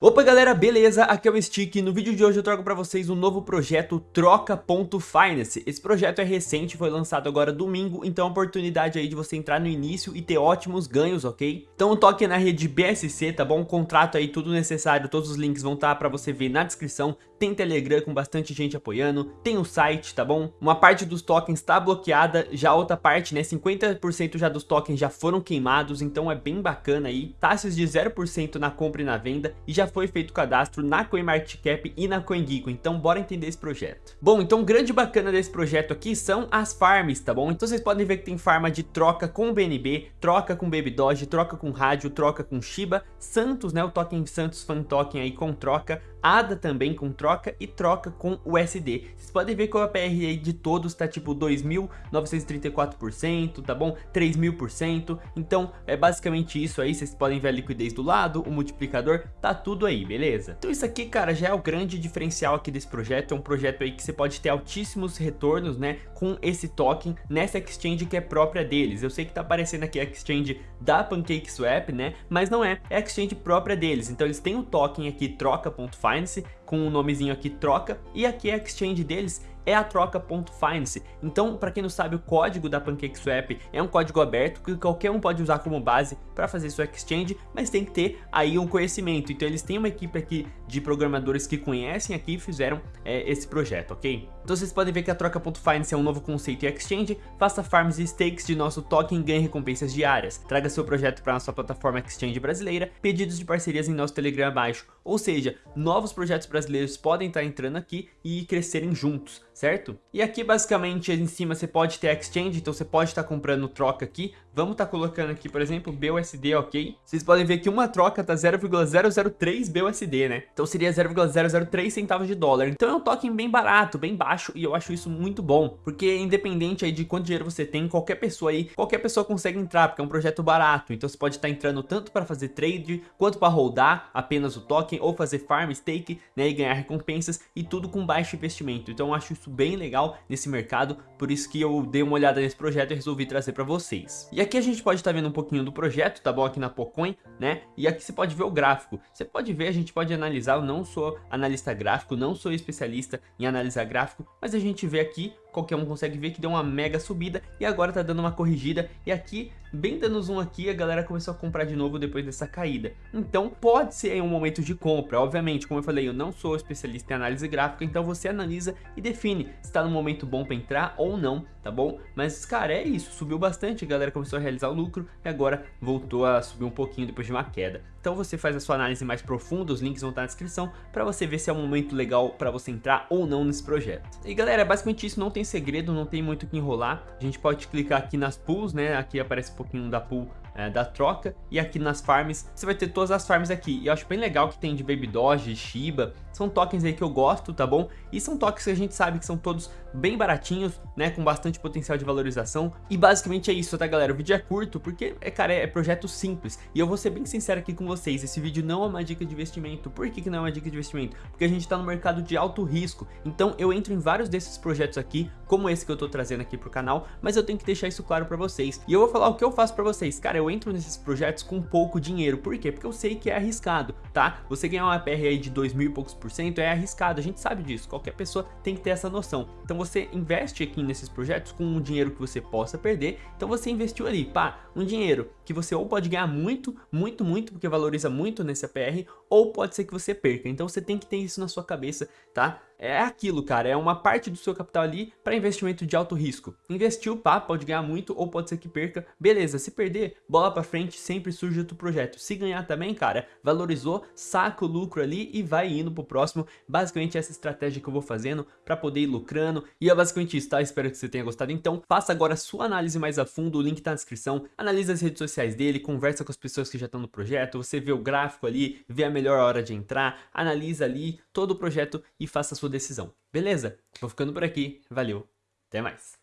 Opa galera, beleza? Aqui é o Stick e no vídeo de hoje eu trago para vocês um novo projeto Troca.finance. Esse projeto é recente, foi lançado agora domingo, então é uma oportunidade aí de você entrar no início e ter ótimos ganhos, ok? Então toque na rede BSC, tá bom? contrato aí, tudo necessário, todos os links vão estar tá para você ver na descrição. Tem Telegram com bastante gente apoiando, tem o site, tá bom? Uma parte dos tokens está bloqueada, já outra parte, né, 50% já dos tokens já foram queimados, então é bem bacana aí. Taxas de 0% na compra e na venda e já foi feito o cadastro na CoinMarketCap e na CoinGeeko, então bora entender esse projeto. Bom, então o grande bacana desse projeto aqui são as farms, tá bom? Então vocês podem ver que tem farma de troca com BNB, troca com Baby Doge, troca com Rádio, troca com Shiba, Santos, né, o token Santos Fan Token aí com troca, ADA também com troca e troca com USD. Vocês podem ver que o APR de todos tá tipo 2.934%, tá bom? 3.000%, então é basicamente isso aí, vocês podem ver a liquidez do lado, o multiplicador, tá tudo aí, beleza? Então isso aqui, cara, já é o grande diferencial aqui desse projeto, é um projeto aí que você pode ter altíssimos retornos, né, com esse token nessa exchange que é própria deles. Eu sei que tá aparecendo aqui a exchange da PancakeSwap, né, mas não é, é a exchange própria deles, então eles têm o token aqui troca.fi Finance, com o nomezinho aqui troca, e aqui a exchange deles é a troca.finance. Então, para quem não sabe, o código da PancakeSwap é um código aberto que qualquer um pode usar como base para fazer sua exchange, mas tem que ter aí um conhecimento. Então, eles têm uma equipe aqui de programadores que conhecem aqui e fizeram é, esse projeto, ok? Então, vocês podem ver que a troca.finance é um novo conceito em exchange, faça farms e stakes de nosso token e ganhe recompensas diárias. Traga seu projeto para nossa plataforma exchange brasileira, pedidos de parcerias em nosso Telegram abaixo. Ou seja, novos projetos brasileiros podem estar entrando aqui e crescerem juntos certo? E aqui basicamente em cima você pode ter exchange, então você pode estar comprando troca aqui. Vamos estar colocando aqui, por exemplo, BUSD, ok? Vocês podem ver que uma troca tá 0,003 BUSD, né? Então seria 0,003 centavos de dólar. Então é um token bem barato, bem baixo e eu acho isso muito bom. Porque independente aí de quanto dinheiro você tem, qualquer pessoa aí, qualquer pessoa consegue entrar, porque é um projeto barato. Então você pode estar entrando tanto para fazer trade, quanto para holdar apenas o token, ou fazer farm, stake, né? E ganhar recompensas e tudo com baixo investimento. Então eu acho isso bem legal nesse mercado, por isso que eu dei uma olhada nesse projeto e resolvi trazer para vocês. E aqui a gente pode estar tá vendo um pouquinho do projeto, tá bom? Aqui na Pocoin, né? E aqui você pode ver o gráfico. Você pode ver, a gente pode analisar, eu não sou analista gráfico, não sou especialista em analisar gráfico, mas a gente vê aqui qualquer um consegue ver que deu uma mega subida e agora tá dando uma corrigida e aqui, bem dando zoom aqui, a galera começou a comprar de novo depois dessa caída. Então pode ser um momento de compra, obviamente, como eu falei, eu não sou especialista em análise gráfica, então você analisa e define se tá no momento bom para entrar ou não, tá bom? Mas cara, é isso, subiu bastante, a galera começou a realizar o lucro e agora voltou a subir um pouquinho depois de uma queda. Então você faz a sua análise mais profunda, os links vão estar na descrição para você ver se é um momento legal para você entrar ou não nesse projeto. E galera, é basicamente isso, não tem segredo, não tem muito o que enrolar. A gente pode clicar aqui nas pools, né? Aqui aparece um pouquinho da pool é, da troca. E aqui nas farms, você vai ter todas as farms aqui. E eu acho bem legal que tem de Baby Doge, Shiba. São tokens aí que eu gosto, tá bom? E são tokens que a gente sabe que são todos bem baratinhos, né? Com bastante potencial de valorização. E basicamente é isso, tá galera? O vídeo é curto porque, é, cara, é, é projeto simples. E eu vou ser bem sincero aqui com vocês. Esse vídeo não é uma dica de investimento. Por que, que não é uma dica de investimento? Porque a gente tá no mercado de alto risco. Então eu entro em vários desses projetos aqui, como esse que eu tô trazendo aqui pro canal. Mas eu tenho que deixar isso claro pra vocês. E eu vou falar o que eu faço pra vocês. Cara, eu entro nesses projetos com pouco dinheiro. Por quê? Porque eu sei que é arriscado, tá? Você ganhar uma APR aí de 2 mil e poucos por cento é arriscado, a gente sabe disso, qualquer pessoa tem que ter essa noção. Então você investe aqui nesses projetos com um dinheiro que você possa perder, então você investiu ali, pá, um dinheiro que você ou pode ganhar muito, muito, muito, porque valoriza muito nesse APR, ou pode ser que você perca. Então você tem que ter isso na sua cabeça, tá? É aquilo, cara, é uma parte do seu capital ali para investimento de alto risco. Investiu, pá, pode ganhar muito ou pode ser que perca. Beleza, se perder, bola para frente, sempre surge outro projeto. Se ganhar também, cara, valorizou, saca o lucro ali e vai indo pro próximo. Basicamente essa estratégia que eu vou fazendo para poder ir lucrando. E é basicamente isso, tá? Espero que você tenha gostado. Então, faça agora a sua análise mais a fundo, o link tá na descrição. Analisa as redes sociais dele, conversa com as pessoas que já estão no projeto, você vê o gráfico ali, vê a melhor hora de entrar, analisa ali todo o projeto e faça a sua decisão. Beleza? Vou ficando por aqui. Valeu. Até mais.